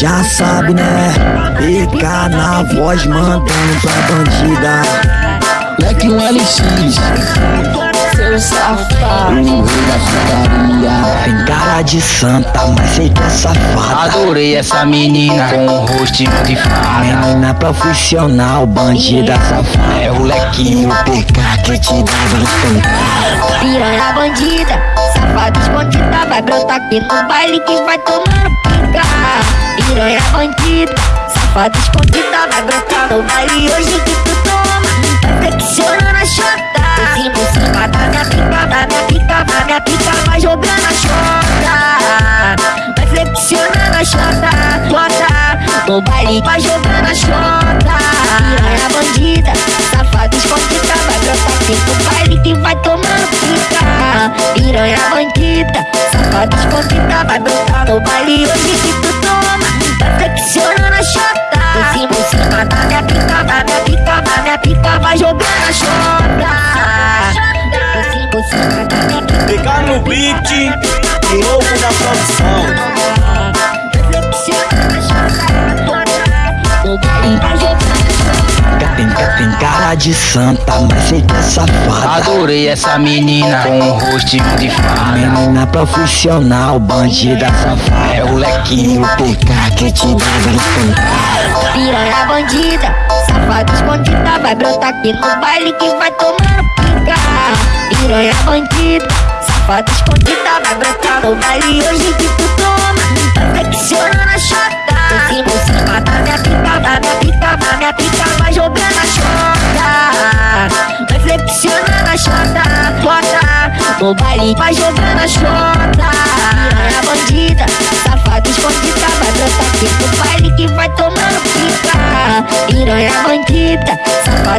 Já sabe, né? Fica na voz mandando pra bandida. Leque um LX seu safado. O. Tem cara de santa, mas sei que é safada. Adorei essa menina com um rostinho de fada. Menina profissional, bandida safada. É o lequinho, o PK que te dava pancada. Piranha bandida, safada escondida. Vai brotar aqui no baile que vai tomando pica. Piranha bandida, safada escondida. Vai brotar no baile hoje que tu toma. Vai flexionando a chota. No baile vai jogando a chota Piranha bandida, safada escondida Vai brotar aqui no baile que vai tomando pica Piranha bandida, safada escondida Vai brotar no baile hoje que tu toma Vai flexionando a chota Em cima da minha pica, da minha pica, da minha pica Vai jogando a chota Pegar no beat, louco na produção. De santa, mas que é safada. Adorei essa menina com um rostinho de fada. Menina profissional, bandida safada. É o lequinho, o PK que te dava pancada. Piranha bandida, safada escondida. Vai brotar aqui no baile que vai tomando pica piranha bandida Safada escondida vai brotar no baile hoje que tu toma Tá flexionando a chota No baile vai jogando a chota Piranha bandida, safada escondida Vai brotar aqui no baile que vai tomando pica. Piranha bandida, brotar